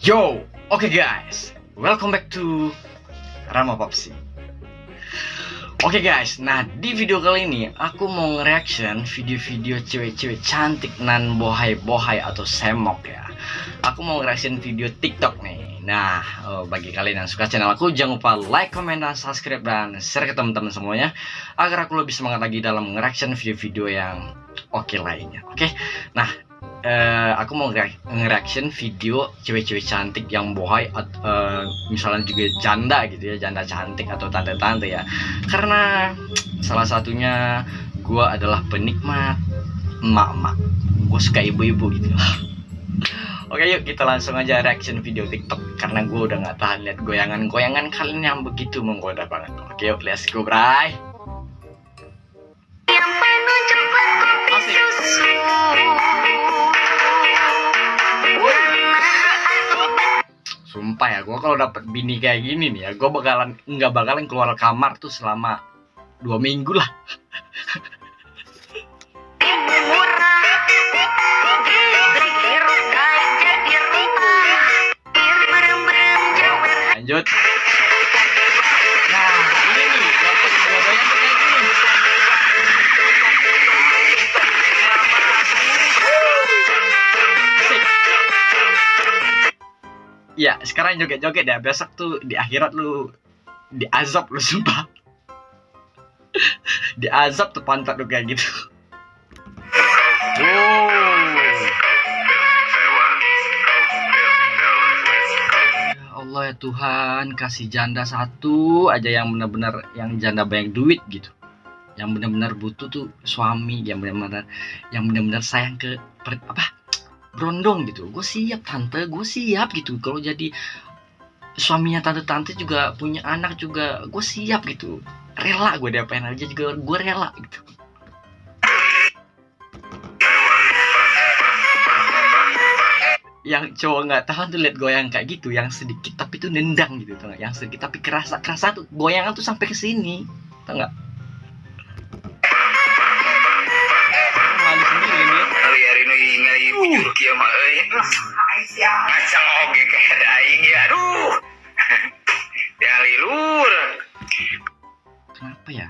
Yo, oke okay guys, welcome back to Rama Popsi. Oke okay guys, nah di video kali ini aku mau nge-reaction video-video cewek-cewek cantik nan bohai-bohai atau semok ya. Aku mau nge-reaction video TikTok nih. Nah, oh, bagi kalian yang suka channel aku jangan lupa like, comment, dan subscribe dan share ke teman-teman semuanya agar aku lebih semangat lagi dalam nge-reaction video-video yang oke okay lainnya. Oke, okay? nah uh, aku mau nge-reaction video cewek-cewek cantik yang bohai uh, misalnya juga janda gitu ya janda cantik atau tante-tante ya. Karena salah satunya gue adalah penikmat emak-emak. Gue suka ibu-ibu gitu. Oke yuk kita langsung aja reaction video TikTok. Karena gue udah nggak tahan lihat goyangan-goyangan kalian yang begitu menggoda banget. Oke yuk let's go bray. Ya, gue kalau dapet bini kayak gini nih ya, gue bakalan nggak bakalan keluar kamar tuh selama dua minggu lah. Ya, sekarang joget-joget ya. Besok tuh di akhirat lu di azab lu sumpah. di azab tuh pantat lu kayak gitu. Ya Allah ya Tuhan, kasih janda satu aja yang benar-benar yang janda banyak duit gitu. Yang benar-benar butuh tuh suami, yang benar-benar yang benar-benar sayang ke per, apa? Berondong gitu. Gue siap tante. Gue siap gitu. Kalau jadi suaminya tante-tante juga punya anak juga gue siap gitu. Rela gue diapain aja juga gue rela gitu. Yang cowok nggak tahan tuh lihat goyang kayak gitu yang sedikit tapi tuh nendang gitu tuh yang sedikit tapi kerasa kerasa tuh goyangan tuh sampai ke sini tau nggak kia mah euy. Ngacang oge aing ya. Aduh. Ya lilur. Kenapa ya?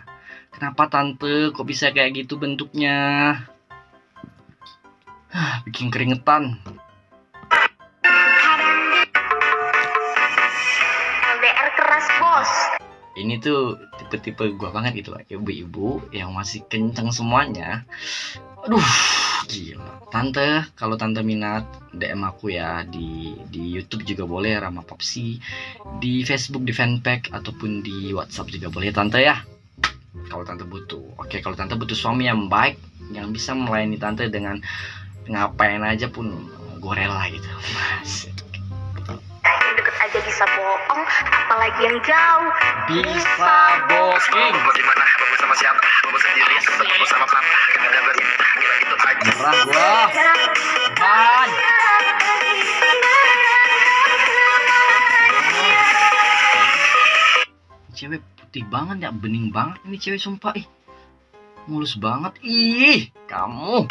Kenapa tante kok bisa kayak gitu bentuknya? Bikin keringetan. LDR keras bos. Ini tuh tipe-tipe gua banget gitu ibu-ibu yang masih kenceng semuanya. Aduh, gila. Tante, kalau tante minat DM aku ya di di YouTube juga boleh Rama Popsi, di Facebook di fanpage ataupun di WhatsApp juga boleh tante ya. Kalau tante butuh. Oke, kalau tante butuh suami yang baik yang bisa melayani tante dengan ngapain aja pun gue rela gitu. Mas. Aja bisa bohong, apalagi yang jauh. Bisa booking. Bagaimana? Bagus sama siapa? Bagus sendiri, bagus sama papa. Gak ada berita. Gitu aja. Merah gua. Man. Cewek putih banget ya, bening banget ini cewek sumpah ih. Mulus banget. Ih, kamu.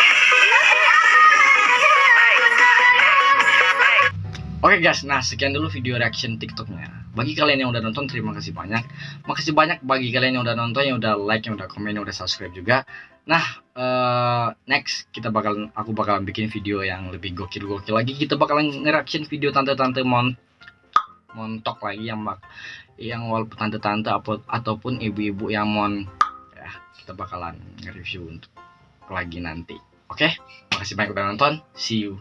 Oke guys, nah sekian dulu video reaction TikToknya. Bagi kalian yang udah nonton, terima kasih banyak. Makasih banyak bagi kalian yang udah nonton, yang udah like, yang udah komen, yang udah subscribe juga. Nah, uh, next kita bakal, aku bakalan bikin video yang lebih gokil-gokil lagi. Kita bakalan nge-reaction video tante-tante mon montok lagi yang bak yang walaupun tante-tante ataupun ibu-ibu yang mon ya kita bakalan nge-review untuk lagi nanti. Oke, okay? makasih banyak udah nonton. See you.